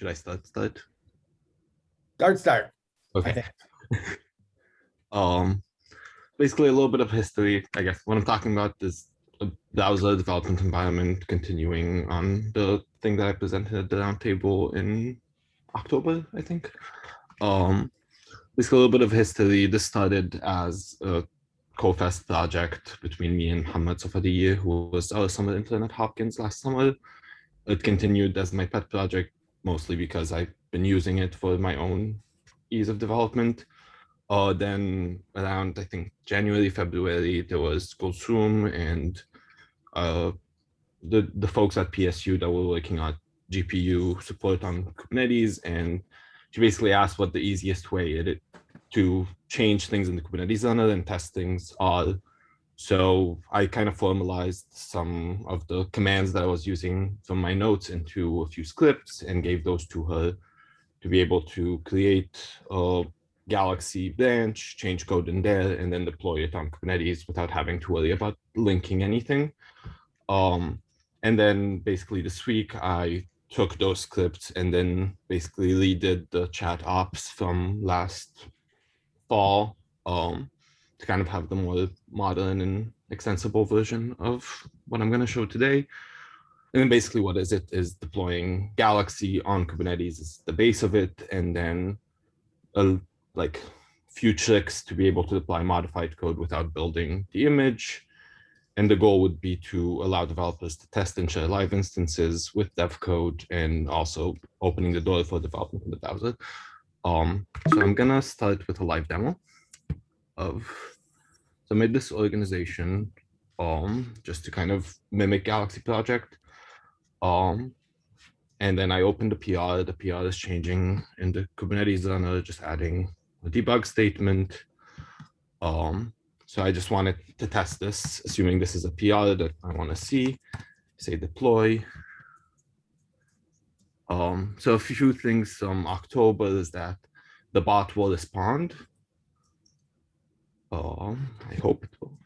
should I start? Start. Start, start. Okay. um, basically a little bit of history. I guess what I'm talking about is that was a browser development environment continuing on the thing that I presented at the roundtable in October, I think. Um, basically a little bit of history. This started as a co-fest project between me and Hamad Safadi, who was our summer intern at Hopkins last summer. It continued as my pet project, mostly because I've been using it for my own ease of development. Uh, then around, I think, January, February, there was Gulsum and uh, the, the folks at PSU that were working on GPU support on Kubernetes. And she basically asked what the easiest way it, to change things in the Kubernetes runner and test things are. So I kind of formalized some of the commands that I was using from my notes into a few scripts and gave those to her to be able to create a Galaxy branch, change code in there, and then deploy it on Kubernetes without having to worry about linking anything. Um, and then basically this week I took those scripts and then basically redid the chat ops from last fall um, to kind of have the more modern and extensible version of what I'm going to show today. And then basically what is it is deploying Galaxy on Kubernetes is the base of it, and then a like few tricks to be able to apply modified code without building the image. And the goal would be to allow developers to test and share live instances with dev code and also opening the door for development in the browser. Um, so I'm gonna start with a live demo of, so I made this organization um, just to kind of mimic Galaxy project. Um, and then I opened the PR, the PR is changing in the Kubernetes runner, just adding a debug statement. Um, so I just wanted to test this, assuming this is a PR that I want to see, say deploy. Um, so a few things from October is that the bot will respond. Um, I hope it will.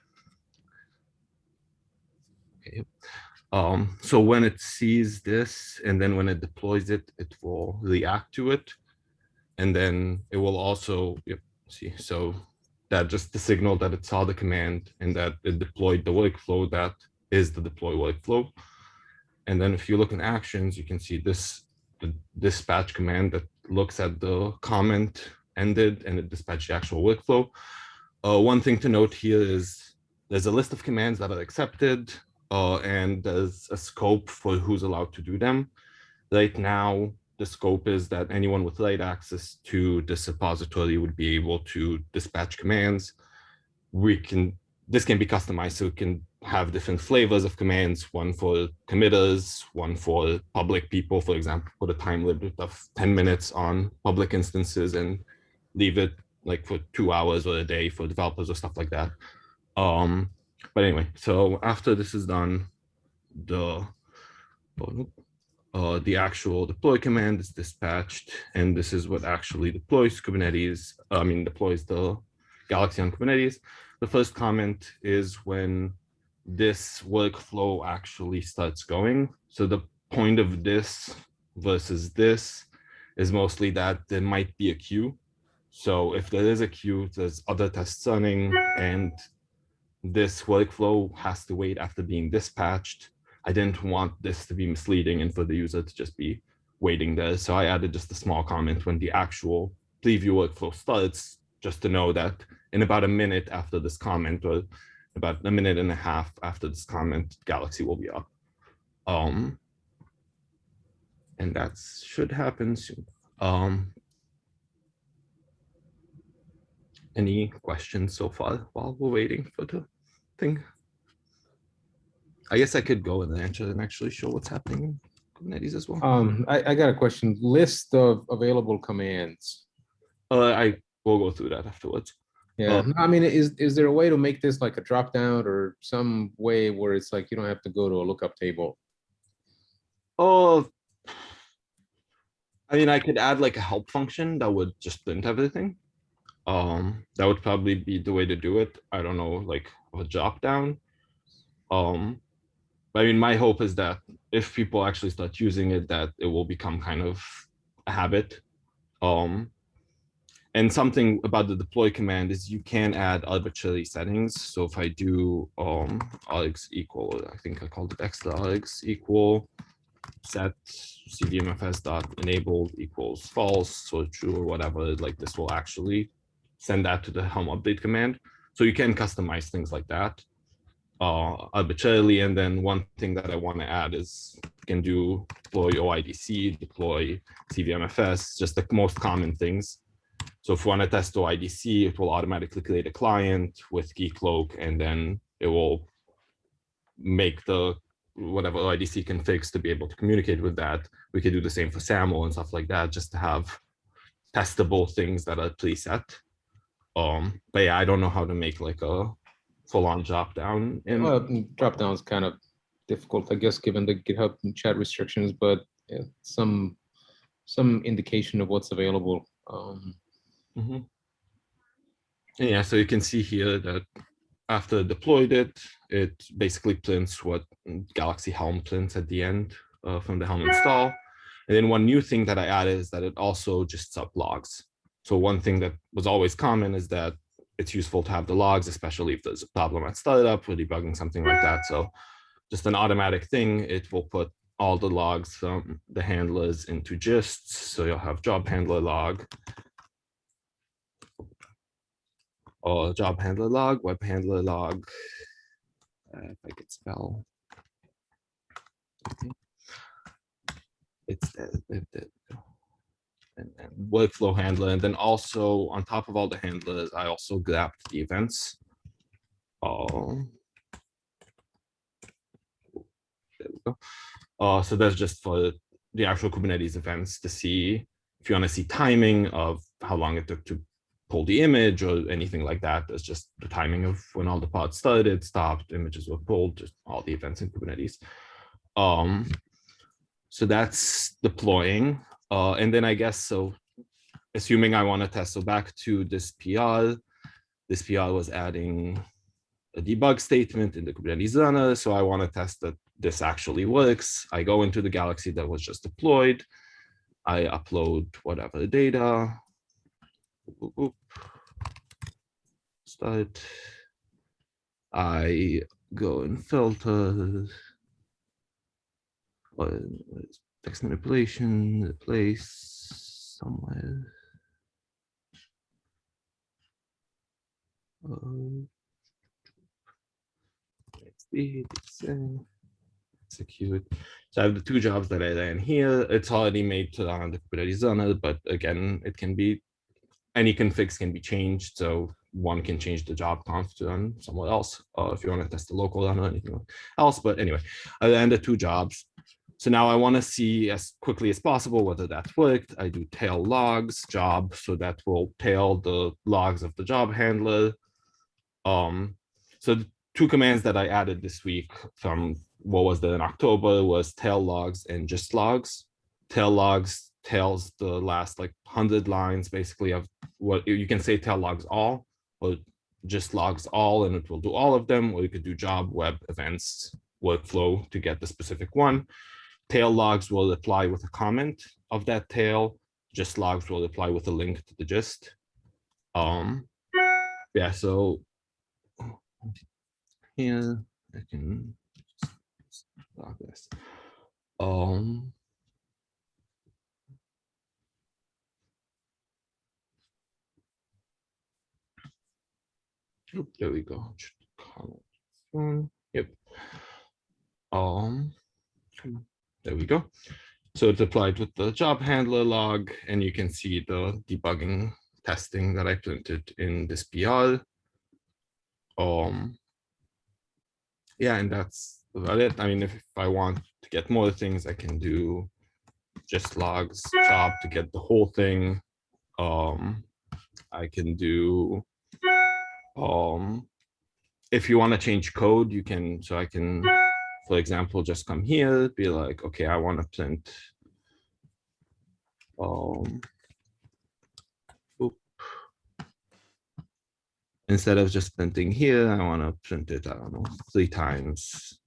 Okay. Um, so when it sees this and then when it deploys it, it will react to it. And then it will also, yep, see, so that just the signal that it saw the command and that it deployed the workflow that is the deploy workflow. And then if you look in actions, you can see this the dispatch command that looks at the comment ended and it dispatched the actual workflow. Uh, one thing to note here is there's a list of commands that are accepted uh, and there's a scope for who's allowed to do them. Right now, the scope is that anyone with write access to this repository would be able to dispatch commands. We can, this can be customized so it can have different flavors of commands, one for committers, one for public people, for example, put a time limit of 10 minutes on public instances and leave it like for two hours or a day for developers or stuff like that. Um, but anyway, so after this is done, the uh, the actual deploy command is dispatched, and this is what actually deploys Kubernetes. I mean, deploys the Galaxy on Kubernetes. The first comment is when this workflow actually starts going. So the point of this versus this is mostly that there might be a queue. So if there is a queue, there's other tests running and this workflow has to wait after being dispatched. I didn't want this to be misleading and for the user to just be waiting there. So I added just a small comment when the actual preview workflow starts, just to know that in about a minute after this comment or about a minute and a half after this comment, Galaxy will be up. Um, and that should happen soon. Um, any questions so far while we're waiting for the thing? I guess I could go and answer and actually show what's happening in Kubernetes as well. Um, I, I got a question. List of available commands. Uh, I will go through that afterwards. Yeah, Uh, I mean, is, is there a way to make this like a drop down or some way where it's like you don't have to go to a lookup table? Oh, I mean, I could add like a help function that would just print everything. Um, that would probably be the way to do it. I don't know, like a drop down. Um, but I mean, my hope is that if people actually start using it, that it will become kind of a habit. Um, and something about the deploy command is you can add arbitrary settings. So if I do um args equal, I think I called it extra args equal set cvmfs dot enabled equals false or true or whatever, like this will actually send that to the helm update command. So you can customize things like that uh, arbitrarily. And then one thing that I want to add is you can do deploy OIDC, deploy CVMFS, just the most common things. So if we want to test OIDC, it will automatically create a client with Keycloak, and then it will make the whatever OIDC configs to be able to communicate with that. We could do the same for SAML and stuff like that, just to have testable things that are preset. Um, but yeah, I don't know how to make like a full-on drop down. in Well, mm, drop down is kind of difficult, I guess, given the GitHub chat restrictions, but yeah, some some indication of what's available. Um, Mhm. Yeah, so you can see here that after deployed it, it basically prints what Galaxy Helm prints at the end uh, from the Helm install. And then one new thing that I added is that it also just sub logs. So one thing that was always common is that it's useful to have the logs, especially if there's a problem at startup or debugging something like that. So just an automatic thing, it will put all the logs from the handlers into gists. So you'll have job handler log, or job handler log, web handler log. Uh, if I could spell. It's the, the- the- and, and workflow handler, and then also on top of all the handlers, I also grabbed the events. Oh. There we go. Uh, so that's just for the actual Kubernetes events to see if you want to see timing of how long it took to pull the image or anything like that. That's just the timing of when all the pods started, stopped, images were pulled, just all the events in Kubernetes. Um, so that's deploying. Uh, and then I guess so, assuming I want to test, so back to this PR, this PR was adding a debug statement in the Kubernetes runner. So I want to test that this actually works. I go into the Galaxy that was just deployed. I upload whatever data. Oop. Start. I go and filter. Text manipulation, place somewhere. It's, uh, Execute. So I have the two jobs that I ran here. It's already made to run the Kubernetes runner, but again, it can be any configs can be changed. So one can change the job conf to run somewhere else, or if you want to test the local run or anything else. But anyway, I ran the two jobs. So now I want to see as quickly as possible whether that's worked. I do tail logs job, so that will tail the logs of the job handler. Um, so two commands that I added this week from what was there in October was tail logs and gist logs. Tail logs tells the last like hundred lines basically of what you can say tail logs all or gist logs all and it will do all of them or you could do job web events workflow to get the specific one tail logs will apply with a comment of that tail gist logs will apply with a link to the gist um yeah so here i can just log this um there we go. Yep. Um, on. There we go. So it's applied with the job handler log, and you can see the debugging testing that I printed in this PR. Um, yeah, and that's about it. I mean, if, if I want to get more things, I can do gist logs job to get the whole thing. Um, I can do um if you want to change code you can so i can for example just come here be like okay i want to print um instead of just printing here i want to print it i don't know three times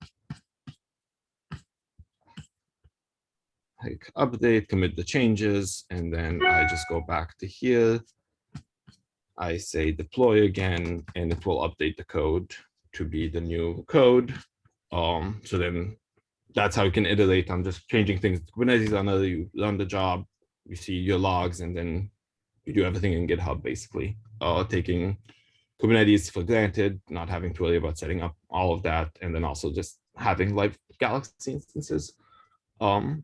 like update, commit the changes, and then I just go back to here. I say deploy again, and it will update the code to be the new code. Um, so then that's how you can iterate on just changing things. Kubernetes on the you run the job, you see your logs, and then you do everything in GitHub basically. Uh, taking Kubernetes for granted, not having to worry about setting up all of that, and then also just having live Galaxy instances. Um,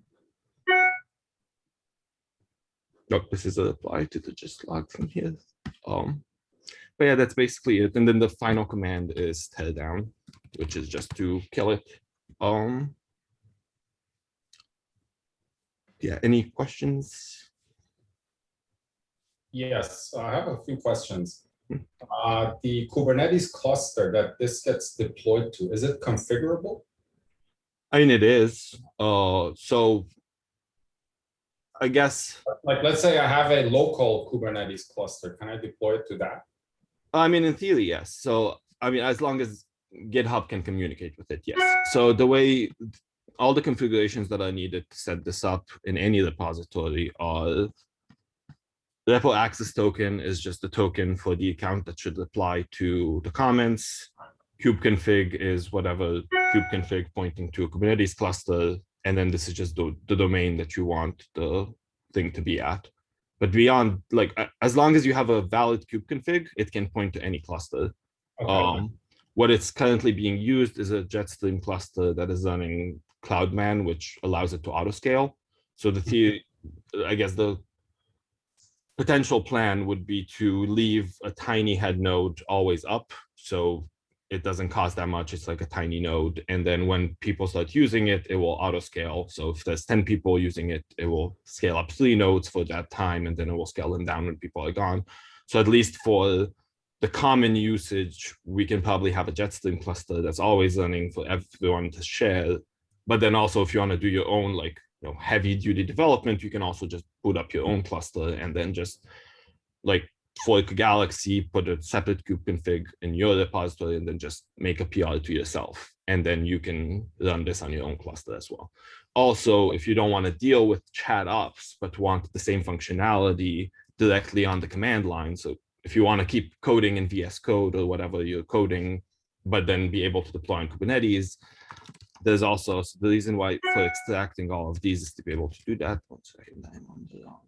Look, this is a reply to the gist log from here. Um, but yeah, that's basically it. And then the final command is tear down, which is just to kill it. Um, yeah, any questions? Yes, I have a few questions. Hmm. Uh, The Kubernetes cluster that this gets deployed to, is it configurable? I mean, it is. Uh, so I guess, Like, let's say I have a local Kubernetes cluster, can I deploy it to that? I mean, in theory, yes. So, I mean, as long as GitHub can communicate with it, yes. So the way all the configurations that are needed to set this up in any repository are repo access token is just the token for the account that should apply to the comments. kubeconfig is whatever kubeconfig pointing to a Kubernetes cluster. And then this is just the, the domain that you want the thing to be at. But beyond, like, as long as you have a valid kubeconfig, it can point to any cluster. Okay, Um, what it's currently being used is a Jetstream cluster that is running Cloudman, which allows it to auto scale. So the mm-hmm. theory, I guess the potential plan would be to leave a tiny head node always up. So it doesn't cost that much. It's like a tiny node. And then when people start using it, it will auto scale. So if there's 10 people using it, it will scale up three nodes for that time, and then it will scale them down when people are gone. So at least for the common usage, we can probably have a Jetstream cluster that's always running for everyone to share. But then also if you want to do your own like you know heavy duty development, you can also just boot up your own cluster and then just like fork Galaxy, put a separate kube config in your repository and then just make a PR to yourself. And then you can run this on your own cluster as well. Also, if you don't want to deal with chat ops, but want the same functionality directly on the command line. So if you want to keep coding in VS Code or whatever you're coding, but then be able to deploy on Kubernetes, there's also so the reason why for extracting all of these is to be able to do that. One second, I'm on the wrong.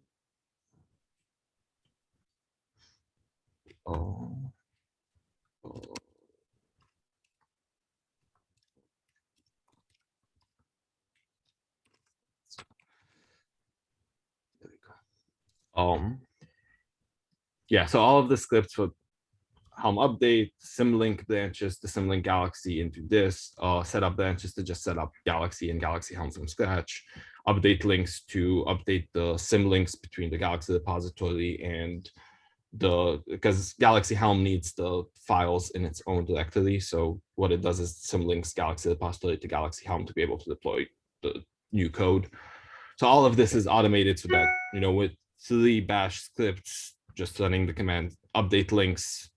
Oh. Oh. Um, yeah, so all of the scripts for Helm update, Symlink branches, the Symlink Galaxy into this, uh, set up branches to just set up Galaxy and Galaxy Helm from scratch, update links to update the Symlinks between the Galaxy repository and the, because Galaxy Helm needs the files in its own directory. So what it does is Symlinks Galaxy repository to Galaxy Helm to be able to deploy the new code. So all of this is automated so that, you know, with three bash scripts, just running the command update links,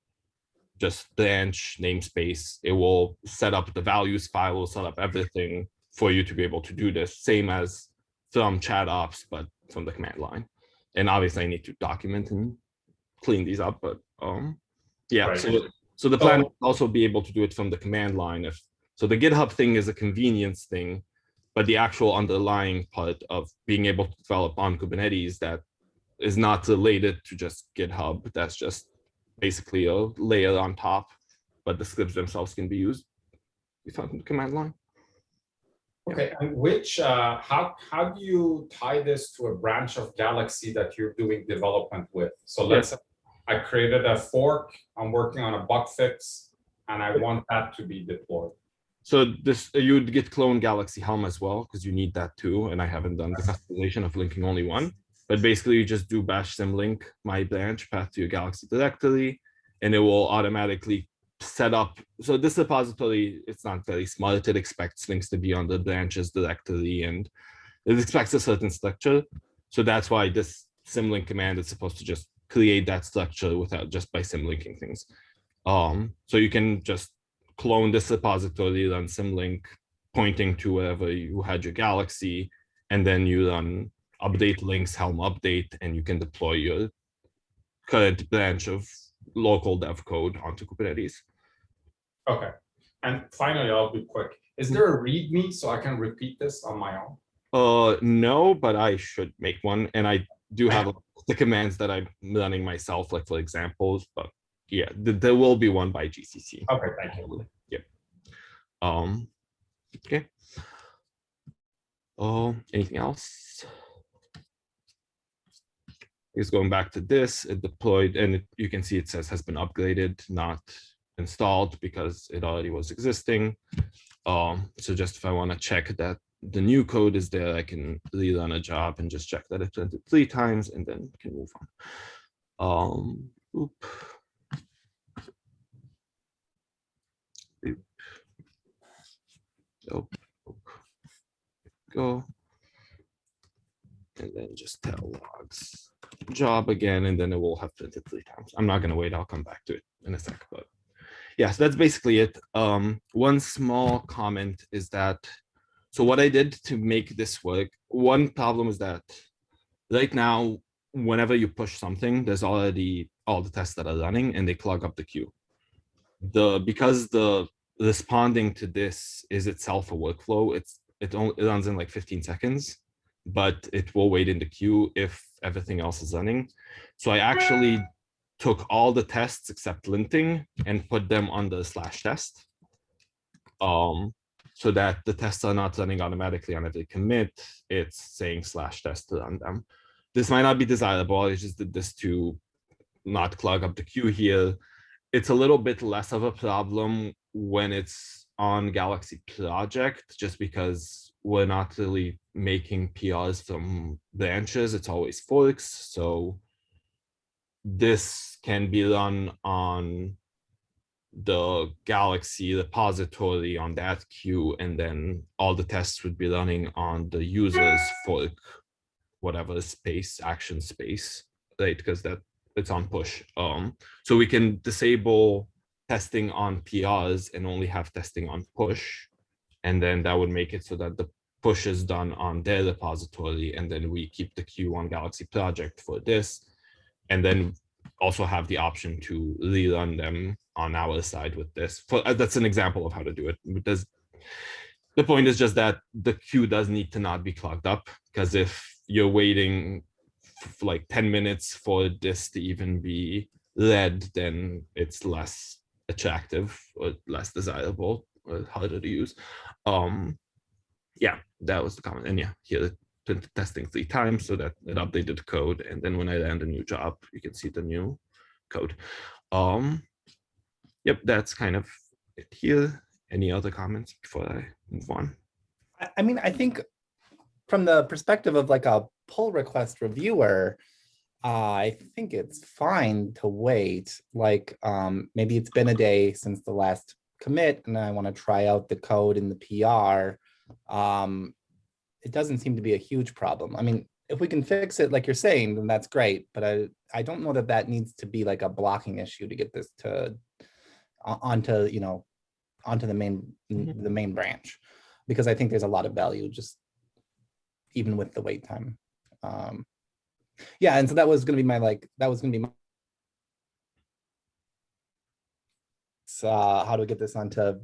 just branch namespace, it will set up the values file, will set up everything for you to be able to do this, same as from chat ops, but from the command line. And obviously I need to document and clean these up, but um, yeah, Right. so, so the plan is also be able to do it from the command line if, so the GitHub thing is a convenience thing, but the actual underlying part of being able to develop on Kubernetes that is not related to just GitHub. That's just basically a layer on top, but the scripts themselves can be used from the command line. okay, and which, uh, how, how do you tie this to a branch of Galaxy that you're doing development with? So let's, say I created a fork, I'm working on a bug fix, and I want that to be deployed. So this you'd git clone Galaxy Helm as well because you need that too. And I haven't done the customization of linking only one. But basically, you just do bash symlink my branch path to your Galaxy directory, and it will automatically set up. So this repository, it's not very smart. It expects links to be on the branches directory, and it expects a certain structure. So that's why this symlink command is supposed to just create that structure without just by symlinking things. Um, so you can just clone this repository, run symlink, pointing to wherever you had your galaxy, and then you run update links helm update, and you can deploy your current branch of local dev code onto Kubernetes. Okay, and finally, I'll be quick. Is there a README so I can repeat this on my own? Uh, no, but I should make one, and I do have the commands that I'm running myself, like for examples, but yeah, th- there will be one by GCC. Okay, thank you. Yep. Um, okay. Oh, anything else? Is going back to this, it deployed, and it- you can see it says has been upgraded, not installed because it already was existing. Um, so just if I want to check that the new code is there, I can rerun a job and just check that it's printed three times and then can move on. Um, oop. Oop. Nope. Nope. Go. And then just tell logs job again, and then it will have printed three times. I'm not gonna wait, I'll come back to it in a sec, but yeah, so that's basically it. Um, one small comment is that, so what I did to make this work, one problem is that right now, whenever you push something, there's already all the tests that are running and they clog up the queue. The, because the responding to this is itself a workflow, it's, it only it runs in like 15 seconds, but it will wait in the queue if everything else is running. So I actually took all the tests except linting and put them on the slash test. Um, so that the tests are not running automatically on every commit, it's saying slash test to run them. This might not be desirable, I just did this to not clog up the queue here. It's a little bit less of a problem when it's on Galaxy Project, just because we're not really making PRs from branches, it's always forks, so this can be run on the Galaxy repository on that queue, and then all the tests would be running on the user's fork, whatever space, action space, right? Because that it's on push. Um, so we can disable testing on PRs and only have testing on push. And then that would make it so that the push is done on their repository, and then we keep the Q1 Galaxy Project for this. And then also have the option to rerun them on our side with this. For uh, that's an example of how to do it. Because the point is just that the queue does need to not be clogged up because if you're waiting like 10 minutes for this to even be read, then it's less attractive or less desirable harder to use. Um, yeah, that was the comment. And yeah, here testing three times so that it updated the code. And then when I land a new job, you can see the new code. Um, yep, that's kind of it here. Any other comments before I move on? I, I mean, I think from the perspective of like a pull request reviewer, uh, I think it's fine to wait. Like, um, maybe it's been a day since the last commit and I want to try out the code in the PR. Um, it doesn't seem to be a huge problem. I mean, if we can fix it like you're saying, then that's great. But I, I don't know that that needs to be like a blocking issue to get this to onto, you know, onto the main, the main branch. Because I think there's a lot of value just even with the wait time. Um, yeah, and so that was gonna be my like, that was gonna be my uh, how to get this onto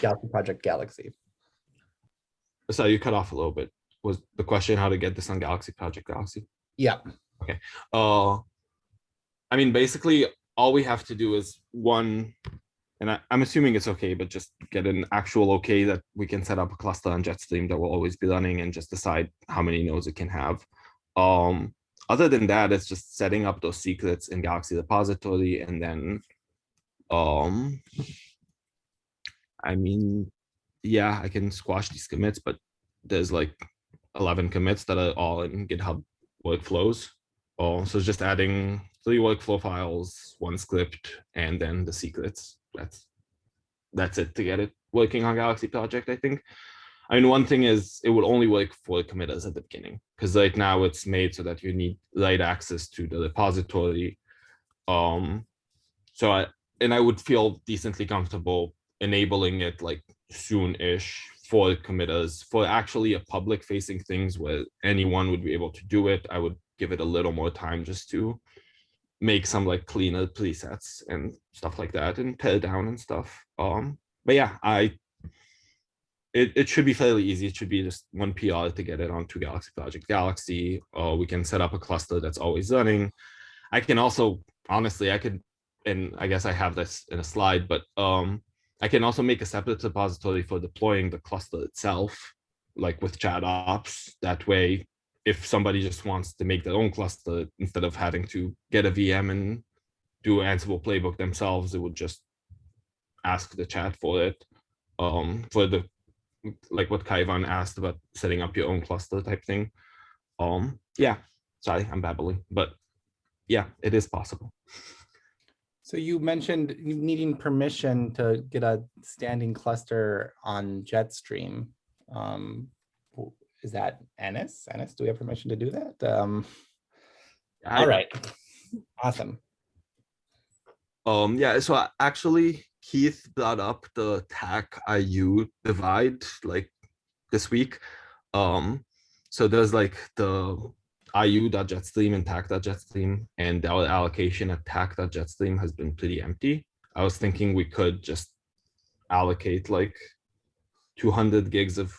Galaxy Project Galaxy. So you cut off a little bit. Was the question how to get this on Galaxy Project Galaxy? Yeah, Okay. Uh, I mean, basically, all we have to do is one, and I, I'm assuming it's okay, but just get an actual okay that we can set up a cluster on Jetstream that will always be running and just decide how many nodes it can have. Um, other than that, it's just setting up those secrets in Galaxy Repository and then, um, I mean, yeah, I can squash these commits, but there's like 11 commits that are all in GitHub workflows. Oh, so just adding three workflow files, one script, and then the secrets. That's that's it to get it working on Galaxy Project, I think. I mean, one thing is it will only work for committers at the beginning because right now it's made so that you need write access to the repository. Um, so I and I would feel decently comfortable enabling it like soon-ish for committers. For actually a public facing things where anyone would be able to do it, I would give it a little more time just to make some like cleaner presets and stuff like that and tear down and stuff. Um, but yeah, I it, it should be fairly easy. It should be just one PR to get it onto Galaxy Project Galaxy. Or we can set up a cluster that's always running. I can also, honestly, I could, and I guess I have this in a slide, but um, I can also make a separate repository for deploying the cluster itself, like with chat ops. That way, if somebody just wants to make their own cluster, instead of having to get a VM and do Ansible playbook themselves, it would just ask the chat for it. Um, for the like what Kaivan asked about setting up your own cluster type thing. Um, yeah, sorry, I'm babbling, but yeah, it is possible. So you mentioned needing permission to get a standing cluster on Jetstream. Um, is that Enis? Enis, do we have permission to do that? Um, all right, awesome. Um, yeah, so actually Keith brought up the TACC IU divide like this week. Um, so there's like the IU.jetstream and TACC.jetstream and our allocation at TACC.jetstream has been pretty empty. I was thinking we could just allocate like 200 gigs of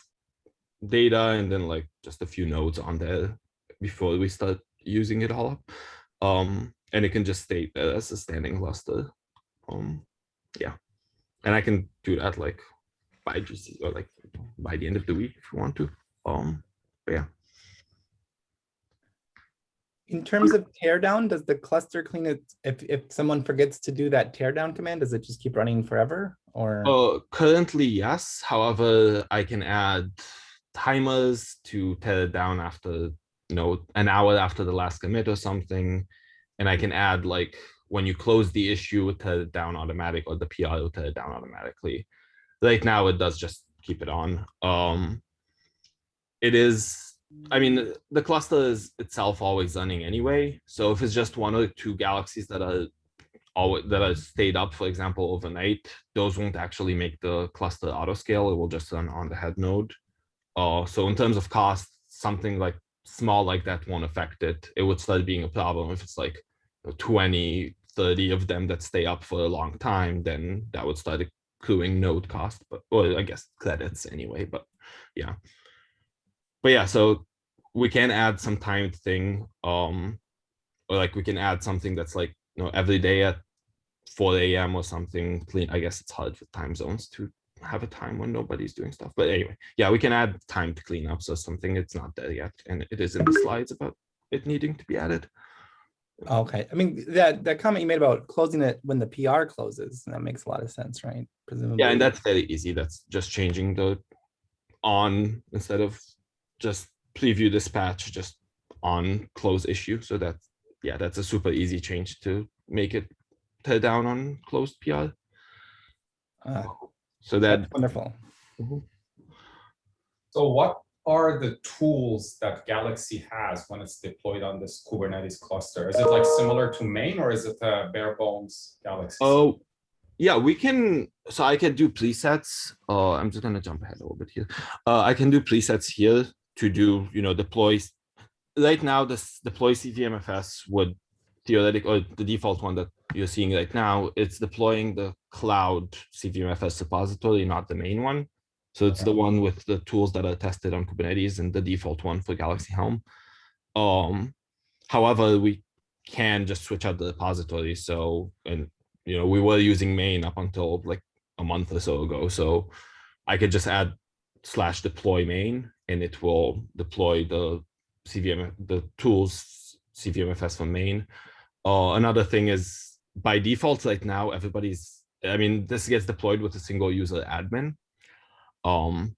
data and then like just a few nodes on there before we start using it all up. Um, and it can just stay there as a standing cluster. Um, yeah, and I can do that like by GC or like by the end of the week if you want to. Um, but yeah. In terms of teardown, does the cluster clean it? If, if someone forgets to do that teardown command, does it just keep running forever or? Uh, currently, yes. However, I can add timers to tear it down after you know an hour after the last commit or something, and I can add like when you close the issue, tear it down automatic, or the PR will tear it down automatically. Right now, it does just keep it on. Um, it is. I mean, the cluster is itself always running anyway. So if it's just one or two galaxies that are always that are stayed up, for example, overnight, those won't actually make the cluster autoscale. It will just run on the head node. Uh, so in terms of cost, something like small like that won't affect it. It would start being a problem if it's like you know, 20, 30 of them that stay up for a long time, then that would start accruing node cost, but or I guess credits anyway, but yeah. But yeah, so we can add some timed thing. Um or like we can add something that's like you know every day at 4 a.m. or something clean. I guess it's hard with time zones to have a time when nobody's doing stuff. But anyway, yeah, we can add time to clean up. So something it's not there yet. And it is in the slides about it needing to be added. Okay, I mean, that, that comment you made about closing it when the PR closes, that makes a lot of sense, right? Presumably. Yeah, and that's very easy. That's just changing the on instead of just preview dispatch, just on close issue. So that's yeah, that's a super easy change to make it tear down on closed PR. Uh, So that that's Wonderful. So what are the tools that Galaxy has when it's deployed on this Kubernetes cluster? Is it like similar to main or is it a bare bones Galaxy? Oh, yeah, we can. So I can do presets. Uh, I'm just gonna jump ahead a little bit here. Uh, I can do presets here to do, you know, deploys. Right now, this deploy CVMFS would theoretic or the default one that you're seeing right now. It's deploying the cloud CVMFS repository, not the main one. So it's the one with the tools that are tested on Kubernetes and the default one for Galaxy Helm. Um, however, we can just switch out the repository. So, and you know, we were using main up until like a month or so ago. So I could just add slash deploy main and it will deploy the CVM, the tools CVMFS for main. Uh, another thing is by default right now, everybody's, I mean, this gets deployed with a single user admin. Um,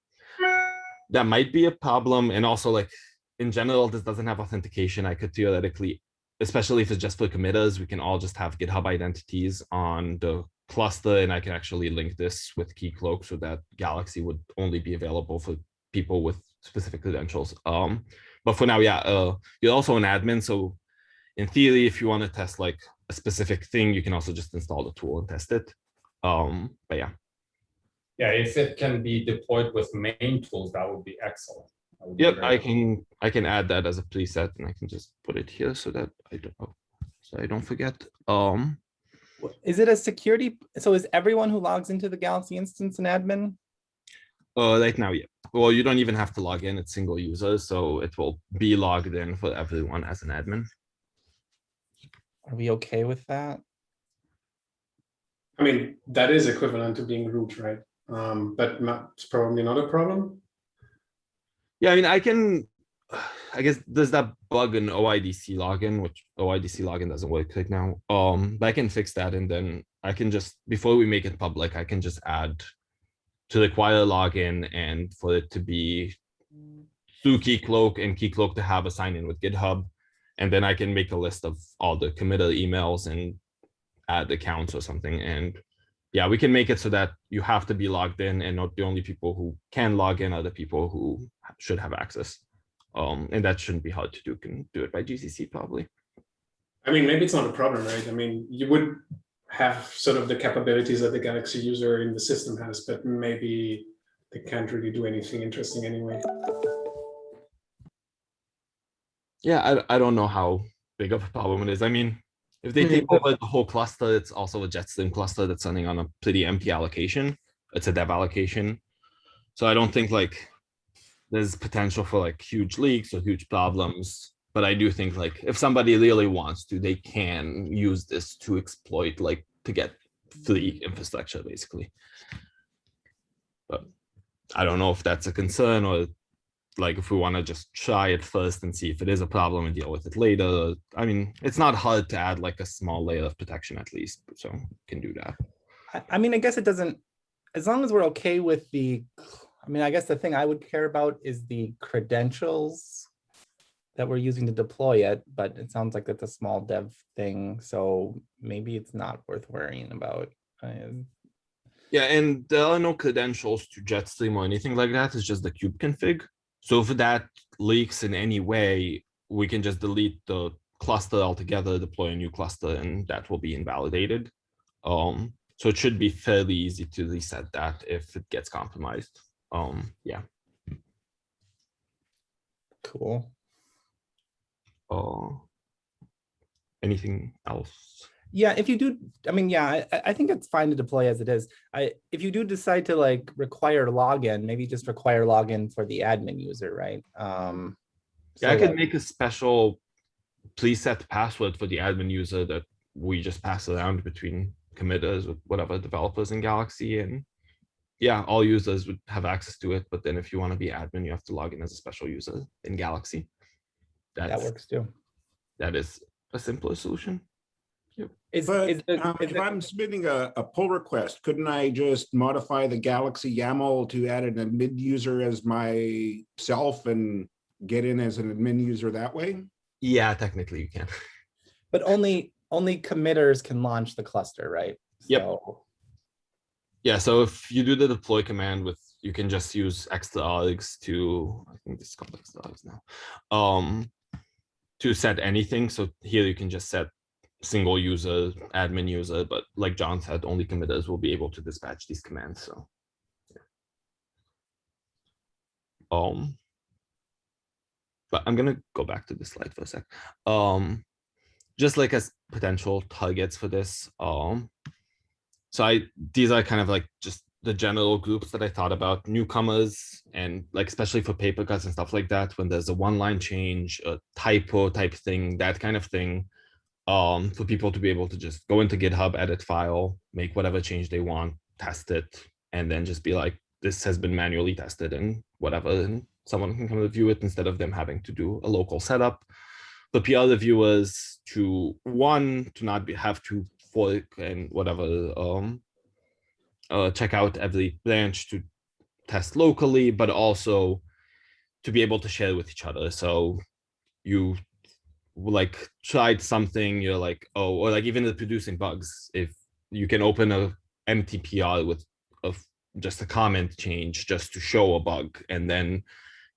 that might be a problem. And also like in general, this doesn't have authentication. I could theoretically especially if it's just for committers, we can all just have GitHub identities on the cluster and I can actually link this with Keycloak so that Galaxy would only be available for people with specific credentials. Um, but for now, yeah, uh, you're also an admin. So in theory, if you want to test like a specific thing, you can also just install the tool and test it. Um, but yeah. Yeah, if it can be deployed with main tools, that would be excellent. Would Yep, very I can, I can add that as a preset and I can just put it here so that I don't, know. so I don't forget. Um, Is it a security? So is everyone who logs into the Galaxy instance an admin? Uh, right now, yeah. Well, you don't even have to log in, it's single user, so it will be logged in for everyone as an admin. Are we okay with that? I mean, that is equivalent to being root, right? Um, but not, it's probably not a problem. Yeah, I mean, I can, I guess there's that bug in OIDC login, which OIDC login doesn't work right now. Um, but I can fix that and then I can just, before we make it public, I can just add to require a login and for it to be through Keycloak and Keycloak to have a sign in with GitHub. And then I can make a list of all the committer emails and add accounts or something. And yeah, we can make it so that you have to be logged in and not the only people who can log in are the people who should have access. Um, and that shouldn't be hard to do, can do it by GCC probably. I mean, maybe it's not a problem, right? I mean, you would have sort of the capabilities that the Galaxy user in the system has, but maybe they can't really do anything interesting anyway. Yeah, I, I don't know how big of a problem it is. I mean, if they take hmm. over the whole cluster, it's also a Jetstream cluster that's running on a pretty empty allocation. It's a dev allocation. So I don't think like there's potential for like huge leaks or huge problems. But I do think like if somebody really wants to, they can use this to exploit like to get free infrastructure basically. But I don't know if that's a concern or like if we want to just try it first and see if it is a problem and deal with it later. I mean, it's not hard to add like a small layer of protection at least, so can do that. I, I mean, I guess it doesn't, as long as we're okay with the, I mean, I guess the thing I would care about is the credentials that we're using to deploy it, but it sounds like it's a small dev thing, so maybe it's not worth worrying about. Um, Yeah, and there are no credentials to Jetstream or anything like that. It's just the kube config. So if that leaks in any way, we can just delete the cluster altogether, deploy a new cluster, and that will be invalidated. Um, so it should be fairly easy to reset that if it gets compromised. Um, yeah. Cool. Uh, anything else? Yeah, if you do, I mean, yeah, I, I- think it's fine to deploy as it is. I, if you do decide to like require login, maybe just require login for the admin user, right? Um. Yeah, I so, could like- make a special preset password for the admin user that we just pass around between committers with whatever developers in Galaxy and yeah, all users would have access to it, but then if you want to be admin, you have to log in as a special user in Galaxy. That works too. that is a simpler solution. Is, But is the- um, is if the- I'm submitting a, a pull request, couldn't I just modify the Galaxy YAML to add an admin user as myself and get in as an admin user that way? Yeah, technically you can. But only, only committers can launch the cluster, right? Yep. So, Yeah, so if you do the deploy command with, you can just use extra args to, I think this is called extra args now. Um, to set anything. So here you can just set single user, admin user, but like John said, only committers will be able to dispatch these commands, so. yeah. Um. But I'm gonna go back to the slide for a sec. Um, just like as potential targets for this, um. So I, these are kind of like just the general groups that I thought about, newcomers and like especially for paper cuts and stuff like that, when there's a one line change, a typo type thing, that kind of thing. Um, for people to be able to just go into GitHub, edit file, make whatever change they want, test it, and then just be like, this has been manually tested and whatever, and someone can come review it instead of them having to do a local setup. The PR reviewers to one, to not be, have to fork and whatever, um, uh, check out every branch to test locally, but also to be able to share with each other. So you like tried something, you're like, oh, or like even the producing bugs, if you can open a MTPR with of just a comment change just to show a bug and then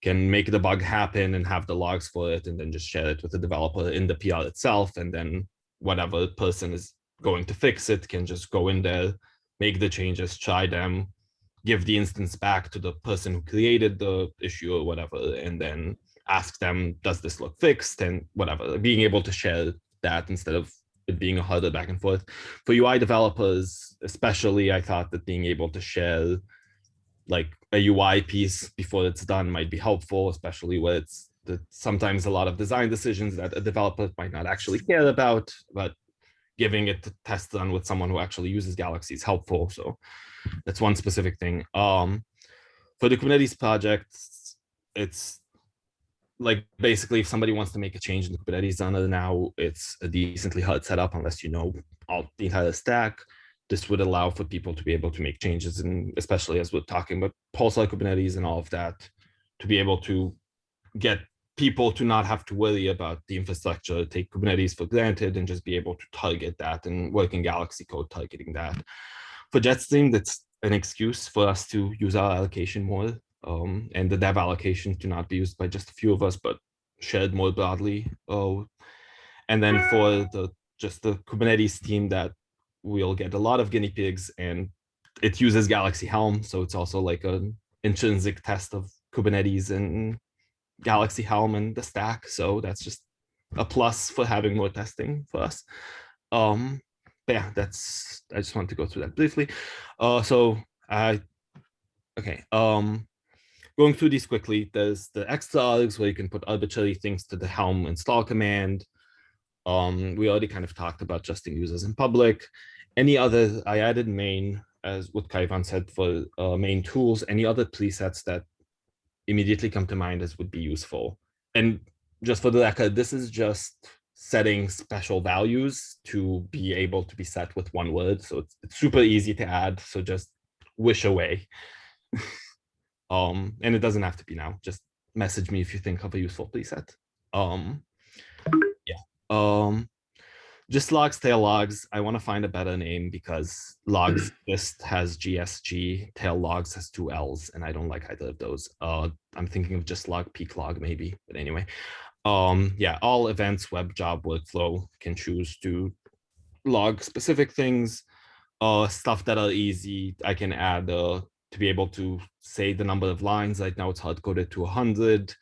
can make the bug happen and have the logs for it and then just share it with the developer in the PR itself. And then whatever person is going to fix it can just go in there, make the changes, try them, give the instance back to the person who created the issue or whatever, and then ask them, does this look fixed and whatever, being able to share that instead of it being a harder back and forth. For UI developers, especially, I thought that being able to share like a UI piece before it's done might be helpful, especially where it's the, sometimes a lot of design decisions that a developer might not actually care about, but giving it to test done with someone who actually uses Galaxy is helpful. So that's one specific thing. Um, for the Kubernetes projects, it's like basically if somebody wants to make a change in the Kubernetes zonner now, it's a decently hard setup unless you know all the entire stack. This would allow for people to be able to make changes and especially as we're talking about pulsar Kubernetes and all of that, to be able to get people to not have to worry about the infrastructure, take Kubernetes for granted and just be able to target that and work in Galaxy code targeting that. For Jetstream, that's an excuse for us to use our allocation more um, and the dev allocation to not be used by just a few of us, but shared more broadly. Uh, and then for the just the Kubernetes team that we'll get a lot of guinea pigs and it uses Galaxy Helm. So it's also like an intrinsic test of Kubernetes and Galaxy Helm and the stack. So that's just a plus for having more testing for us. Um, but yeah, that's, I just want to go through that briefly. Uh, so I, okay. Um, going through these quickly, there's the extra args where you can put arbitrary things to the Helm install command. Um, we already kind of talked about trusting users in public. Any other, I added main, as what Kaivan said for uh, main tools, any other presets that immediately come to mind as would be useful. And just for the record, this is just setting special values to be able to be set with one word. So it's, it's super easy to add. So just wish away. um, and it doesn't have to be now. Just message me if you think of a useful preset. Um, yeah. Um, gist logs, tail logs. I want to find a better name because logs just has GSG, tail logs has two L's, and I don't like either of those. Uh, I'm thinking of gist log, peak log maybe, but anyway. Um, yeah, all events, web job, workflow can choose to log specific things, uh, stuff that are easy. I can add uh, to be able to say the number of lines. Right now it's hard coded to 100.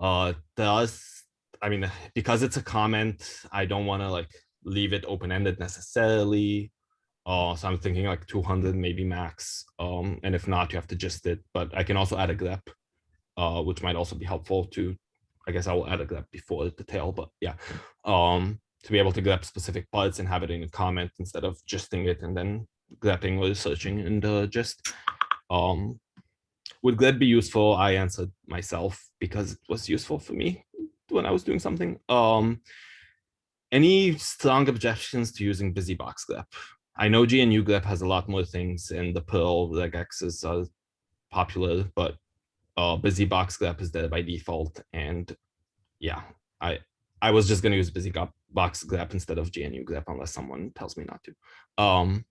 Uh, does I mean, because it's a comment, I don't want to like leave it open-ended necessarily. Uh, so I'm thinking like 200 maybe max. Um, and if not, you have to just it. But I can also add a grep, uh, which might also be helpful to. I guess I will add a grep before the tail, but yeah, um, to be able to grep specific parts and have it in a comment instead of gisting it and then grepping or searching in the gist. Um, would grep be useful? I answered myself because it was useful for me when I was doing something. Um, any strong objections to using BusyBox grep? I know GNU grep has a lot more things and the Perl regexes are popular, but uh, BusyBox grep is there by default. And yeah, I I was just going to use BusyBox grep instead of GNU grep unless someone tells me not to. Um,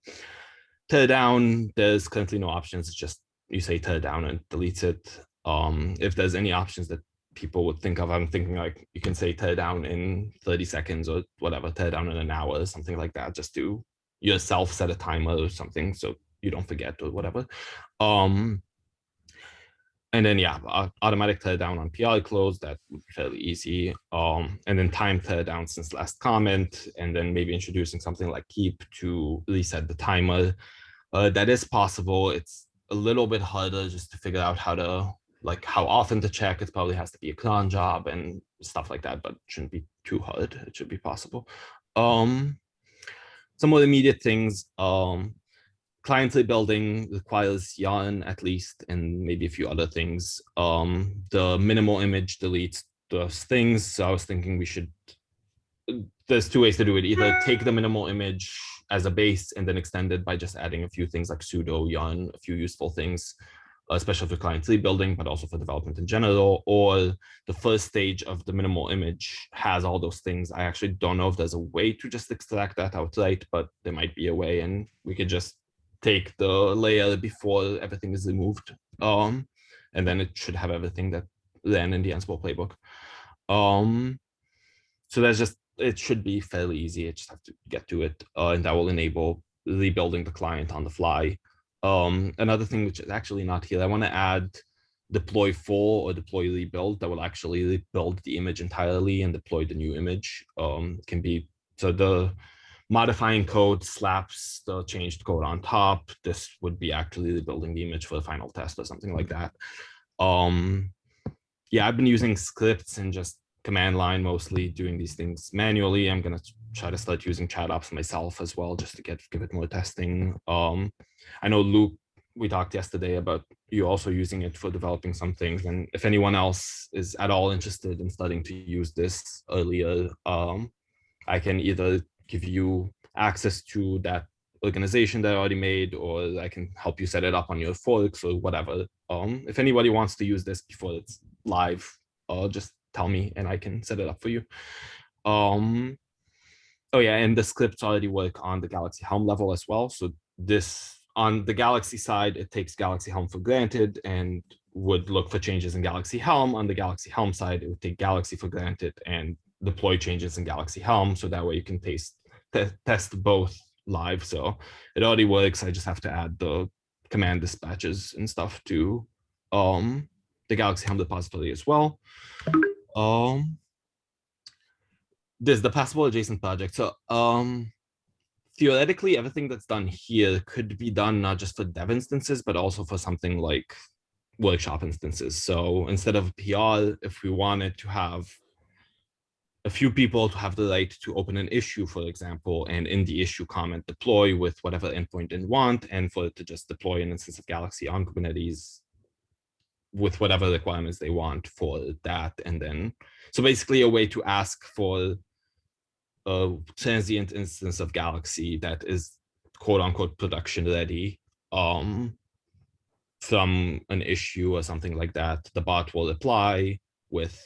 tear down, there's currently no options. It's just you say tear down and deletes it. Um, if there's any options that people would think of. I'm thinking like you can say tear down in 30 seconds or whatever, tear down in an hour or something like that, just do yourself set a timer or something so you don't forget or whatever. Um, and then yeah, automatic tear down on PR close, that would be fairly easy. Um, and then time tear down since last comment, and then maybe introducing something like keep to reset the timer. Uh, that is possible. It's a little bit harder just to figure out how to like how often to check. It probably has to be a cron job and stuff like that, but shouldn't be too hard. It should be possible. Um, some the immediate things. Um, client side building requires yarn at least, and maybe a few other things. Um, the minimal image deletes those things. So I was thinking we should. There's two ways to do it. Either take the minimal image as a base and then extend it by just adding a few things like sudo yarn, a few useful things especially for client building, but also for development in general, or the first stage of the minimal image has all those things. I actually don't know if there's a way to just extract that outright, but there might be a way and we could just take the layer before everything is removed. Um, and then it should have everything that then in the Ansible playbook. Um, so that's just, it should be fairly easy. I just have to get to it. Uh, and that will enable rebuilding the client on the fly Um, another thing which is actually not here, I want to add deploy full or deploy rebuild that will actually rebuild the image entirely and deploy the new image. Um, can be so the modifying code slaps the changed code on top. This would be actually rebuilding the image for the final test or something like that. Um, yeah, I've been using scripts and just command line mostly doing these things manually. I'm gonna try to start using chat ops myself as well, just to get give it more testing. Um, I know Luke, we talked yesterday about you also using it for developing some things. And if anyone else is at all interested in starting to use this earlier, um, I can either give you access to that organization that I already made, or I can help you set it up on your forks or whatever. Um, if anybody wants to use this before it's live, uh, just tell me and I can set it up for you. Um, oh yeah, and the scripts already work on the Galaxy Helm level as well. So this on the Galaxy side, it takes Galaxy Helm for granted and would look for changes in Galaxy Helm. On the Galaxy Helm side, it would take Galaxy for granted and deploy changes in Galaxy Helm. So that way you can taste, te test both live. So it already works. I just have to add the command dispatches and stuff to um, the Galaxy Helm repository as well. Um, there's the passable adjacent project. So um, theoretically, everything that's done here could be done not just for dev instances, but also for something like workshop instances. So instead of PR, if we wanted to have a few people to have the right to open an issue, for example, and in the issue comment deploy with whatever endpoint they want, and for it to just deploy an instance of Galaxy on Kubernetes with whatever requirements they want for that. And then, so basically a way to ask for a transient instance of Galaxy that is quote unquote production ready um, from an issue or something like that. The bot will apply with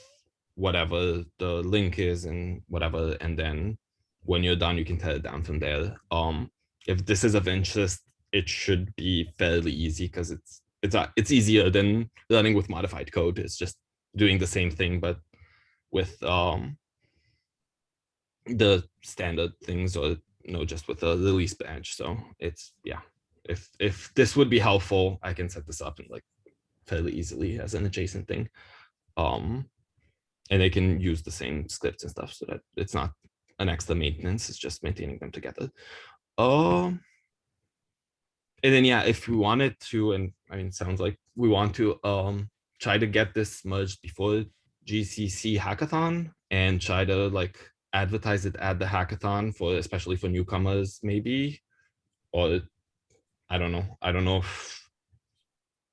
whatever the link is and whatever. And then when you're done, you can tear it down from there. Um, if this is of interest, it should be fairly easy because it's it's uh, it's easier than running with modified code. It's just doing the same thing, but with um, the standard things or you know just with a release branch. So it's yeah. If if this would be helpful, I can set this up and like fairly easily as an adjacent thing. Um, and they can use the same scripts and stuff so that it's not an extra maintenance, it's just maintaining them together. Um, and then yeah, if we wanted to, and I mean, sounds like we want to um try to get this merged before GCC hackathon and try to like advertise it at the hackathon for especially for newcomers maybe or I don't know. I don't know if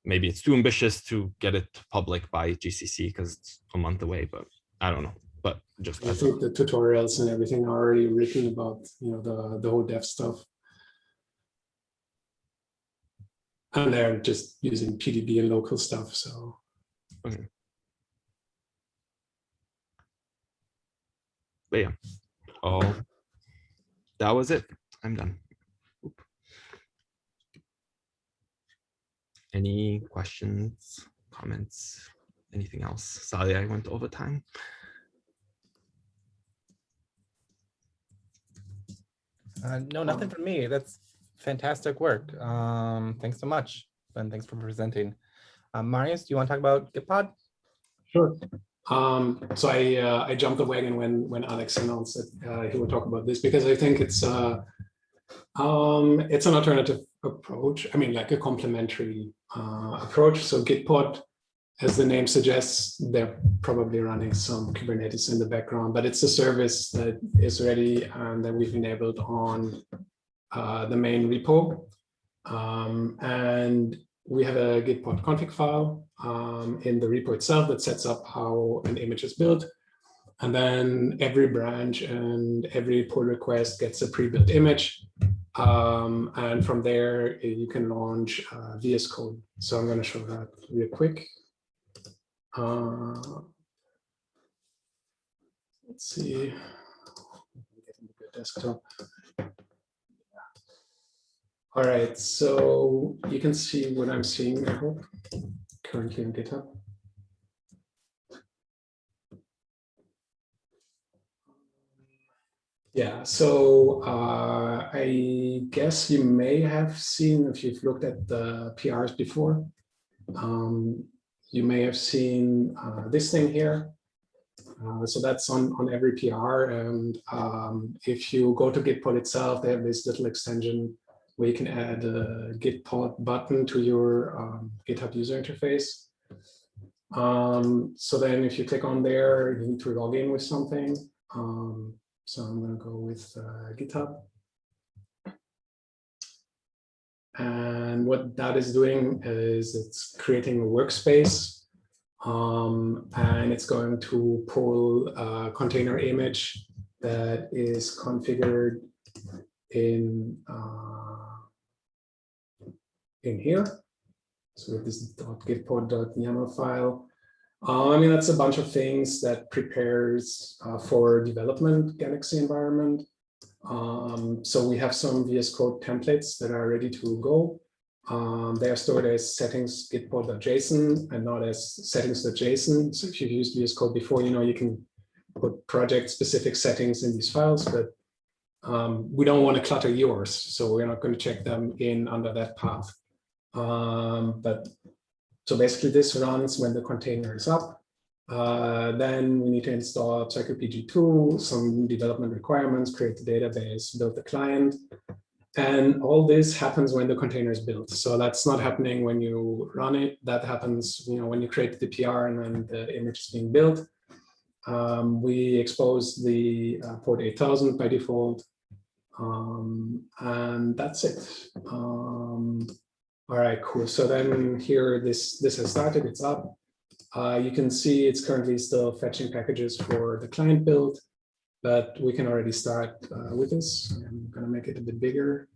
maybe it's too ambitious to get it public by GCC because it's a month away, but I don't know. But just I think the tutorials and everything are already written about, you know, the, the whole dev stuff. And they're just using PDB and local stuff, so. Okay. But yeah, oh, that was it. I'm done. Oop. Any questions, comments, anything else? Sorry, I went over time. Uh, no, nothing from me. That's fantastic work. Um, thanks so much. And thanks for presenting. Uh, Marius, do you want to talk about Gitpod? Sure. Um, so I uh, I jumped the wagon when when Alex announced that uh, he would talk about this because I think it's uh, um, it's an alternative approach. I mean, like a complementary uh, approach. So Gitpod, as the name suggests, they're probably running some Kubernetes in the background, but it's a service that is ready and that we've enabled on uh, the main repo. Um, and we have a Gitpod config file um, in the repo itself that sets up how an image is built. And then every branch and every pull request gets a pre-built image. Um, and from there, eh, you can launch uh, VS Code. So I'm going to show that real quick. Uh, let's see. Desktop. All right, so you can see what I'm seeing, I hope, currently on GitHub. Yeah, so uh, I guess you may have seen, if you've looked at the PRs before, um, you may have seen uh, this thing here. Uh, so that's on, on every PR. And um, if you go to Gitpod itself, they have this little extension where you can add a Gitpod button to your um, GitHub user interface. Um, so then if you click on there, you need to log in with something. Um, so I'm going to go with uh, GitHub. And what that is doing is it's creating a workspace um, and it's going to pull a container image that is configured in uh, in here. So this .gitpod.yaml file, uh, I mean, that's a bunch of things that prepares uh, for development Galaxy environment. Um, so we have some VS Code templates that are ready to go. Um, they are stored as settings gitpod.json and not as settings.json. So if you've used VS Code before, you know you can put project specific settings in these files, but um, we don't want to clutter yours. So we're not going to check them in under that path. Um, but so basically this runs when the container is up. Uh, then we need to install psycopg2, some development requirements, create the database, build the client. And all this happens when the container is built. So that's not happening when you run it. That happens you know, when you create the PR and then the image is being built. Um, we expose the uh, port 8000 by default. Um, and that's it. Um, all right, cool. So then here, this, this has started, it's up. Uh, you can see it's currently still fetching packages for the client build, but we can already start uh, with this. I'm going to make it a bit bigger.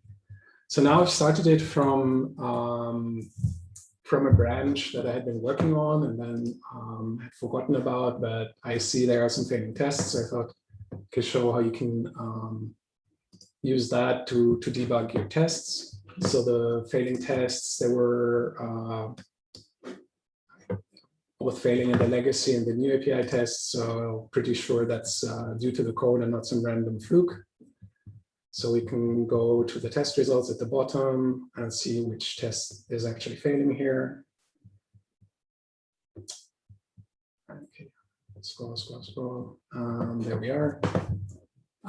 So now I've started it from um, from a branch that I had been working on and then um, had forgotten about, but I see there are some failing tests. So I thought I could show how you can um, use that to, to debug your tests. So the failing tests, they were uh, both failing in the legacy and the new API tests. So pretty sure that's uh, due to the code and not some random fluke. So we can go to the test results at the bottom and see which test is actually failing here. Okay, scroll, scroll, scroll. Um, there we are.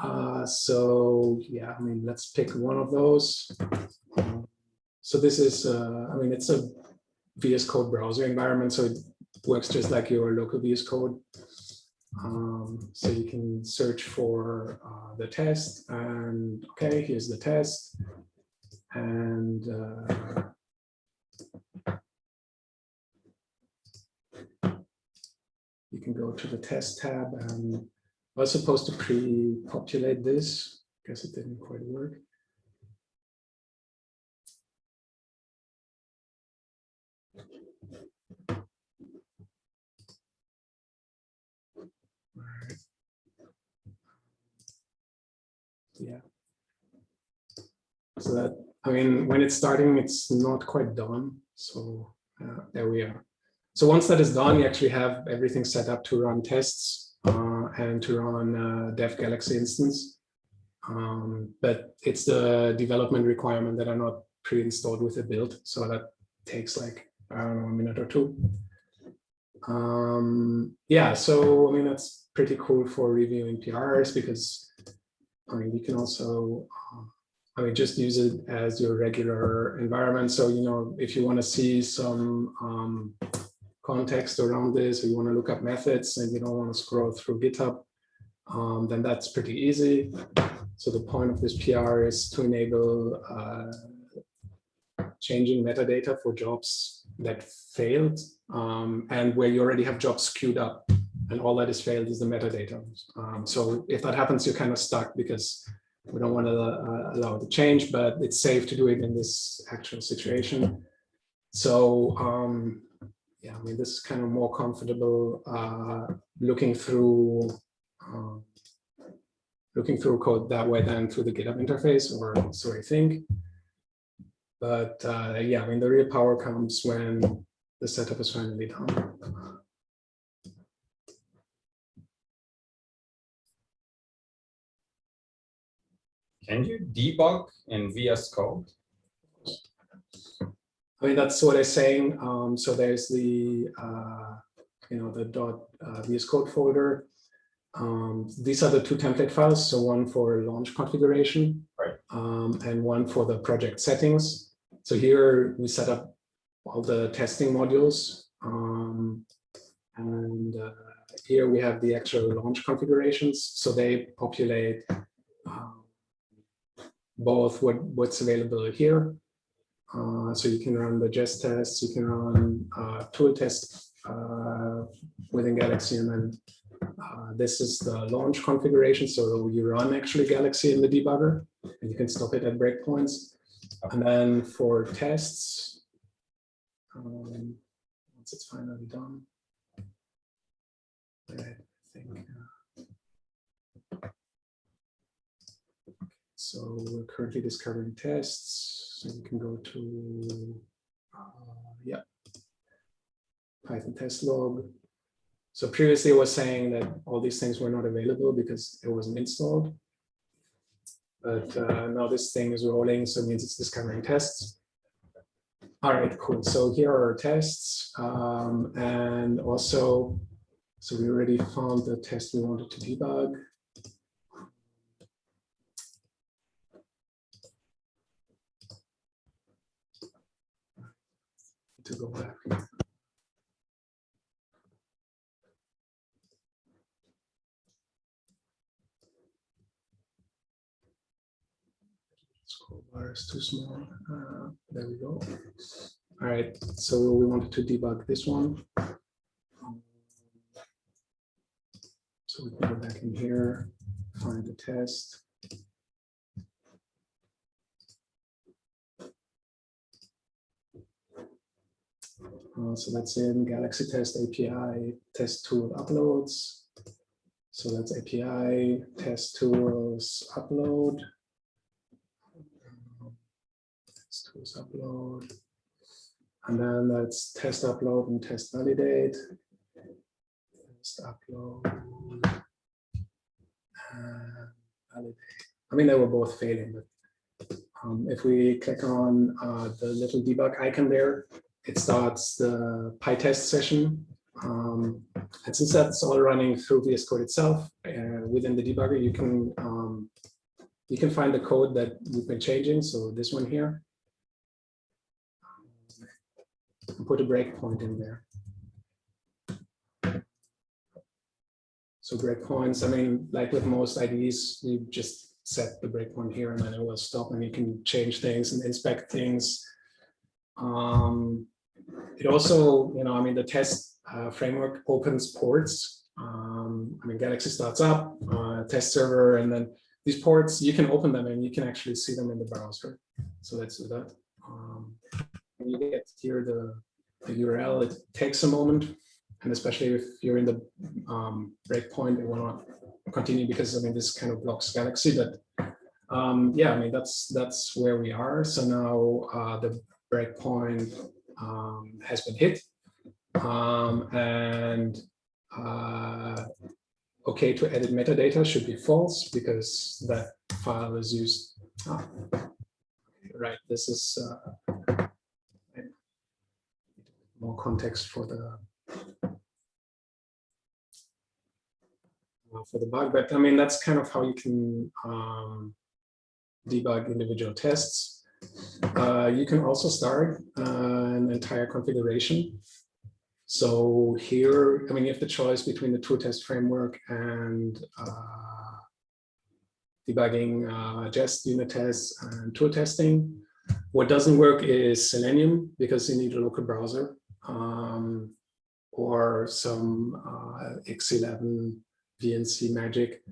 Uh, so yeah, I mean, let's pick one of those. So this is, uh, I mean, it's a VS Code browser environment, so it works just like your local VS Code. Um, so you can search for uh, the test and okay, here's the test. And uh, you can go to the test tab and I was supposed to pre-populate this. Guess it didn't quite work. Yeah. So that, I mean, when it's starting, it's not quite done. So uh, there we are. So once that is done, you actually have everything set up to run tests uh, and to run uh, Dev Galaxy instance. Um, but it's the development requirement that are not pre-installed with the build. So that takes like, I don't know, a minute or two. Um, yeah, so I mean, that's pretty cool for reviewing PRs because I mean, you can also, um, I mean, just use it as your regular environment. So, you know, if you want to see some um, context around this, or you want to look up methods and you don't want to scroll through GitHub, um, then that's pretty easy. So the point of this PR is to enable uh, changing metadata for jobs that failed um, and where you already have jobs queued up and all that is failed is the metadata. Um, so if that happens, you're kind of stuck because we don't want to uh, allow the change, but it's safe to do it in this actual situation. So um, yeah, I mean, this is kind of more comfortable uh, looking through uh, looking through code that way than through the GitHub interface, or so I think. But uh, yeah, I mean, the real power comes when the setup is finally done. Can you debug in VS Code? I mean, that's what I'm saying. Um, so there's the, uh, you know, the dot uh, VS Code folder. Um, these are the two template files. So one for launch configuration, Right. um, and one for the project settings. So here we set up all the testing modules. Um, and uh, here we have the actual launch configurations. So they populate um, both what, what's available here uh, so you can run the jest tests, you can run uh, tool tests uh, within Galaxy, and then uh, this is the launch configuration. So you run actually Galaxy in the debugger, and you can stop it at breakpoints. And then for tests, um, once it's finally done, I think. uh, so we're currently discovering tests. So you can go to, uh, yeah, Python test log. So previously I was saying that all these things were not available because it wasn't installed. But uh, now this thing is rolling, so it means it's discovering tests. All right, cool. So here are our tests. Um, and also, so we already found the test we wanted to debug. To go back. Scroll bar is too small. Uh, there we go. All right, so we wanted to debug this one. So we can go back in here, find the test. Uh, so that's in Galaxy Test API test tool uploads. So that's API test tools upload. Test tools upload. And then that's test upload and test validate. Test upload. and validate. I mean, they were both failing, but um, if we click on uh, the little debug icon there, it starts the PyTest session. Um, and since that's all running through VS Code itself, uh, within the debugger, you can um, you can find the code that we've been changing. So this one here, put a breakpoint in there. So breakpoints, I mean, like with most IDEs, you just set the breakpoint here and then it will stop and you can change things and inspect things. Um, it also, you know, I mean, the test uh, framework opens ports. Um, I mean, Galaxy starts up, uh, test server, and then these ports, you can open them and you can actually see them in the browser. So let's do that. Um, you get here the, the URL, it takes a moment. And especially if you're in the um, breakpoint, it want to continue because I mean, this kind of blocks Galaxy, but um, yeah, I mean, that's that's where we are. So now uh, the breakpoint um, has been hit. Um, and uh, okay to edit metadata should be false because that file is used. Oh, right, this is uh, more context for the for the bug, but I mean that's kind of how you can um, debug individual tests. Uh, you can also start uh, an entire configuration. So here, I mean, you have the choice between the tool test framework and uh, debugging uh, just unit tests and tool testing. What doesn't work is Selenium because you need a local browser um, or some uh, X11 VNC magic.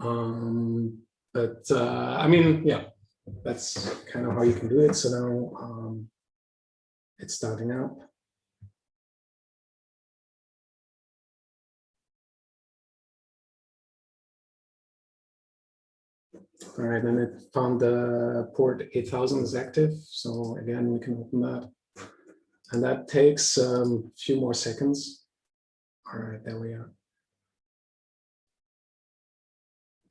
Um, but uh, I mean, yeah, that's kind of how you can do it. So now um, it's starting up. All right, and it found the port 8000 is active. So again, we can open that. And that takes a um, few more seconds. All right, there we are.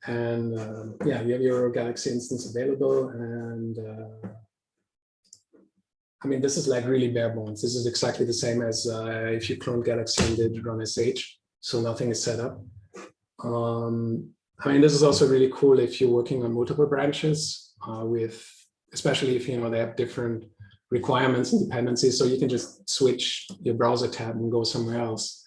And um, yeah, you have your Galaxy instance available and uh, I mean, this is like really bare bones. This is exactly the same as uh, if you clone Galaxy and did run SH, so nothing is set up. Um, I mean, this is also really cool if you're working on multiple branches uh, with, especially if you know they have different requirements and dependencies, so you can just switch your browser tab and go somewhere else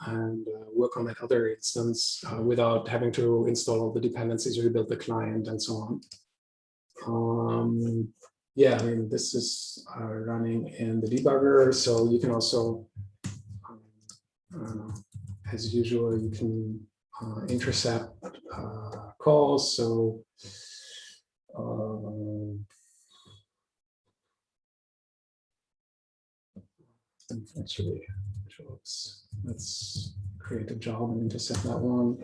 and uh, work on that other instance uh, without having to install all the dependencies, rebuild the client, and so on. Um, yeah, I mean, this is uh, running in the debugger, so you can also, um, I as usual, you can uh, intercept uh, calls. So um, actually, jobs. Let's create a job and intercept that one.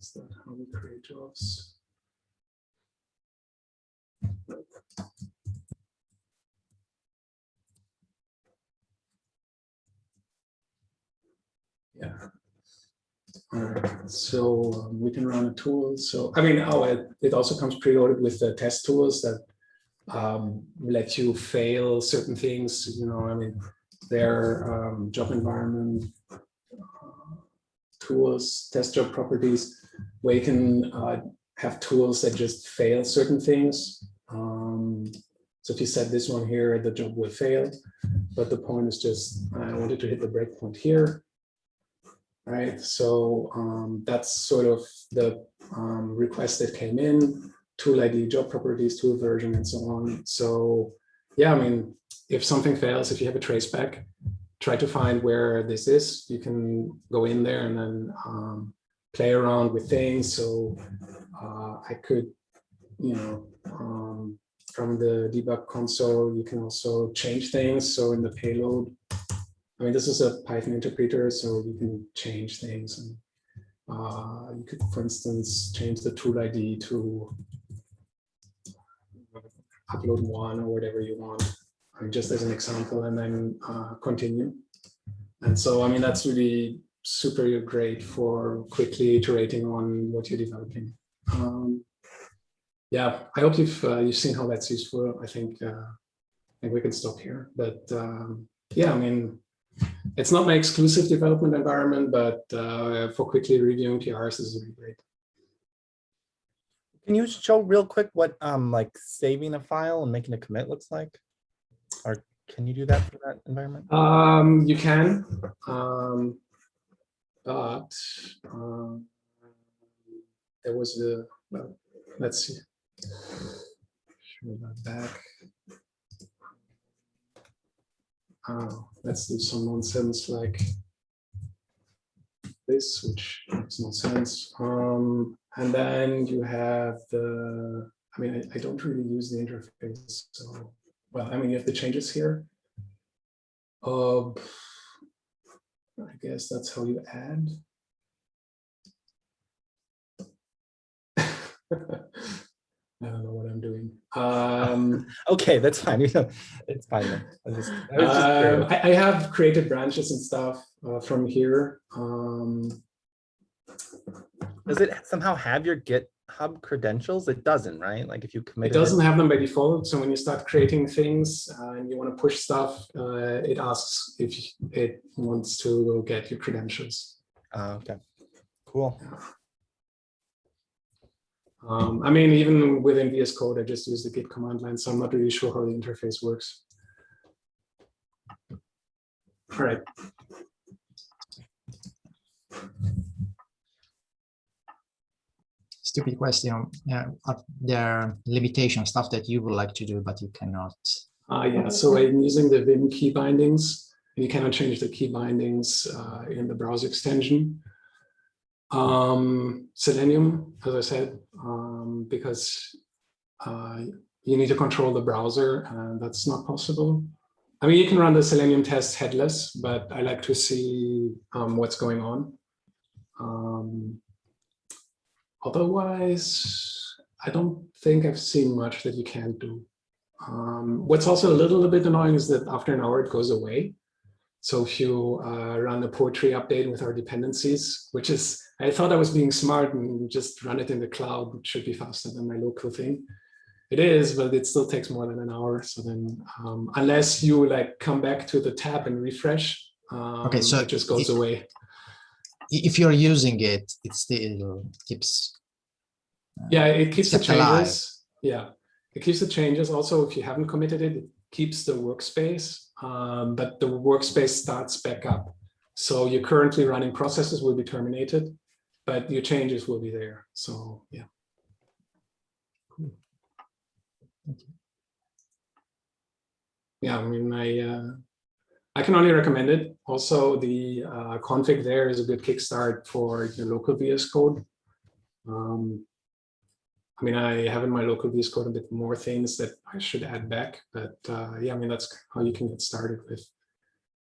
Is that how we create jobs? Yeah. All right, so um, we can run a tool. So I mean, oh, it, it also comes preloaded with the test tools that um, let you fail certain things. You know, I mean, their um, job environment uh, tools, test job properties, where you can uh, have tools that just fail certain things. Um, so if you set this one here, the job will fail. But the point is just, I wanted to hit the breakpoint here right? So um, that's sort of the um, request that came in, tool ID, job properties, tool version, and so on. So yeah, I mean, if something fails, if you have a traceback, try to find where this is. You can go in there and then um, play around with things. So uh, I could, you know, um, from the debug console, you can also change things. So in the payload, I mean, this is a Python interpreter, so you can change things. And uh, you could, for instance, change the tool ID to upload one or whatever you want, just as an example, and then uh, continue. And so, I mean, that's really super great for quickly iterating on what you're developing. Um, yeah, I hope you've uh, you've seen how that's useful. I think uh, I think we can stop here. But um, yeah, I mean, it's not my exclusive development environment, but uh, for quickly reviewing PRs, this is really great. Can you show real quick what um like saving a file and making a commit looks like? Or can you do that for that environment? Um, you can, um, but um, there was a, well, let's see. Show that back. Oh, let's do some nonsense like this, which makes no sense. Um, and then you have the, I mean, I, I don't really use the interface. So, well, I mean, you have the changes here. Uh, I guess that's how you add. I don't know what I'm doing. Um, Okay, that's fine. You know, It's fine. I just- I just um. I, I have created branches and stuff uh, from here. Um, Does it somehow have your GitHub credentials? It doesn't, right? Like if you commit. It doesn't have them by default. So when you start creating things uh, and you want to push stuff, uh, it asks if it wants to get your credentials. Oh, okay, cool. Um, I mean, even within VS Code, I just use the Git command line, so I'm not really sure how the interface works. All right. Stupid question. Yeah, are there limitation stuff that you would like to do, but you cannot? Uh, yeah, so I'm using the Vim key bindings. You cannot change the key bindings uh, in the browser extension. Um, Selenium, as I said, um, because uh, you need to control the browser, and that's not possible. I mean, you can run the Selenium test headless, but I like to see um, what's going on. Um, otherwise, I don't think I've seen much that you can't do. Um, what's also a little, bit annoying is that after an hour it goes away. So if you uh, run a poetry update with our dependencies, which is, I thought I was being smart and just run it in the cloud, which should be faster than my local thing. It is, but it still takes more than an hour. So then, um, unless you like come back to the tab and refresh, um, so it just goes away. If you're using it, it still keeps. uh, Yeah, it keeps the kept alive. changes. Yeah, it keeps the changes. Also, if you haven't committed it, it keeps the workspace, um, but the workspace starts back up. So your currently running processes will be terminated, but your changes will be there. So yeah. Yeah, I mean, I uh, I can only recommend it. Also, the uh, config there is a good kickstart for your local VS Code. Um, I mean, I have in my local VS Code a bit more things that I should add back, but uh, yeah, I mean, that's how you can get started with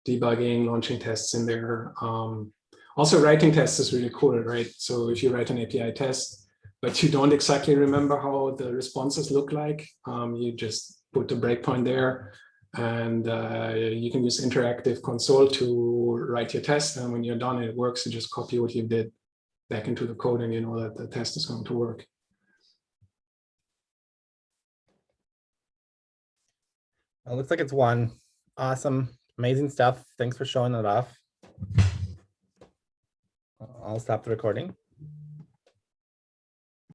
debugging, launching tests in there. Um, also, writing tests is really cool, right? So if you write an API test, but you don't exactly remember how the responses look like, um, you just put the breakpoint there and uh, you can use interactive console to write your test. And when you're done, it works. You just copy what you did back into the code and you know that the test is going to work. It looks like it's one. Awesome, amazing stuff. Thanks for showing it off. I'll stop the recording.